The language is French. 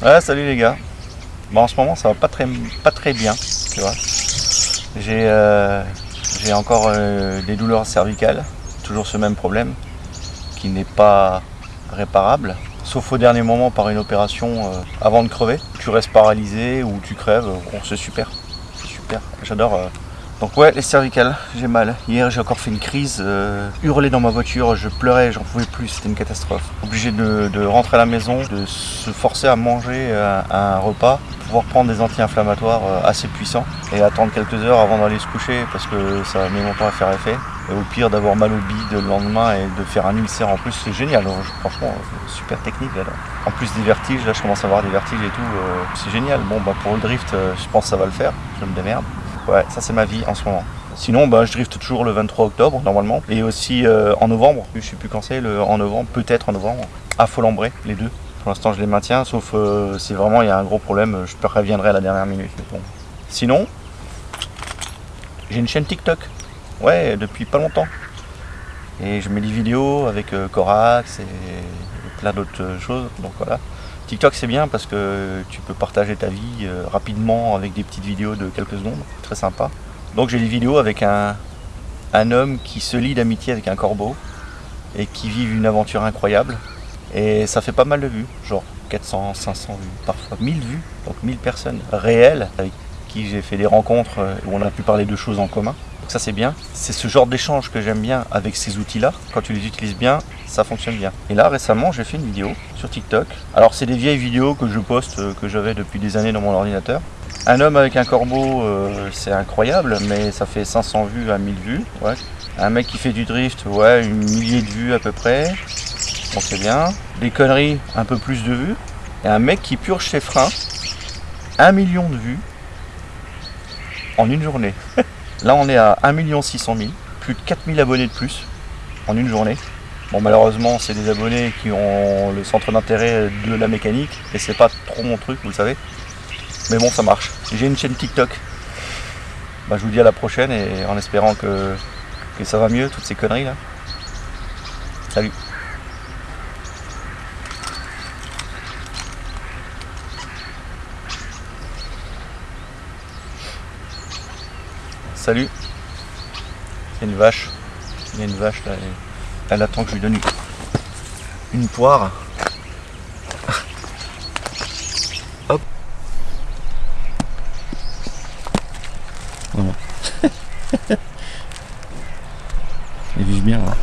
Ouais, salut les gars. En ce moment, ça va pas très, bien, tu vois. J'ai euh, encore euh, des douleurs cervicales, toujours ce même problème, qui n'est pas réparable, sauf au dernier moment par une opération euh, avant de crever. Tu restes paralysé ou tu crèves, bon, c'est super, super, j'adore. Euh. Donc ouais, les cervicales, j'ai mal. Hier, j'ai encore fait une crise, euh, hurlé dans ma voiture, je pleurais, j'en pouvais plus, c'était une catastrophe. Obligé de, rentrer à la maison, de se forcer à manger un, un repas, pouvoir prendre des anti-inflammatoires euh, assez puissants et attendre quelques heures avant d'aller se coucher parce que ça met longtemps à faire effet. Et au pire d'avoir mal au bide le lendemain et de faire un ulcère en plus, c'est génial. Alors, franchement, euh, super technique. Là, En plus des vertiges, là je commence à avoir des vertiges et tout, euh, c'est génial. Bon bah pour le drift, euh, je pense que ça va le faire, je me démerde. Ouais, ça c'est ma vie en ce moment. Sinon, bah, je drift toujours le 23 octobre normalement et aussi euh, en novembre. Je sais plus quand c'est, en novembre, peut-être en novembre, à Folembray, les deux. Pour l'instant, je les maintiens, sauf euh, si vraiment il y a un gros problème, je préviendrai à la dernière minute. Sinon, j'ai une chaîne TikTok. Ouais, depuis pas longtemps. Et je mets des vidéos avec euh, Corax et plein d'autres choses. Donc voilà. TikTok c'est bien parce que tu peux partager ta vie euh, rapidement avec des petites vidéos de quelques secondes. Très sympa. Donc j'ai des vidéos avec un, homme qui se lie d'amitié avec un corbeau et qui vit une aventure incroyable. Et ça fait pas mal de vues, genre 400, 500 vues, parfois 1000 vues, donc 1000 personnes réelles avec qui j'ai fait des rencontres euh, où on a pu parler de choses en commun. Ça c'est bien. C'est ce genre d'échange que j'aime bien avec ces outils-là. Quand tu les utilises bien, ça fonctionne bien. Et là récemment j'ai fait une vidéo sur TikTok. Alors c'est des vieilles vidéos que je poste, euh, que j'avais depuis des années dans mon ordinateur. Un homme avec un corbeau, euh, c'est incroyable, mais ça fait 500 vues à 1000 vues. Un mec qui fait du drift, ouais, une millier de vues à peu près. Bon, c'est bien. Des conneries, un peu plus de vues. Et un mec qui purge ses freins, un million de vues en une journée. Là, on est à 1 600 000, plus de 4000 abonnés de plus en une journée. Bon, malheureusement, c'est des abonnés qui ont le centre d'intérêt de la mécanique et c'est pas trop mon truc, vous le savez. Mais bon, ça marche. J'ai une chaîne TikTok. Bah, je vous dis à la prochaine et en espérant que, que ça va mieux, toutes ces conneries là. Salut. Salut. Il y a une vache. Il y a une vache là. Elle, attend que je lui donne une, poire. Hop. Voilà. Elle vit bien là.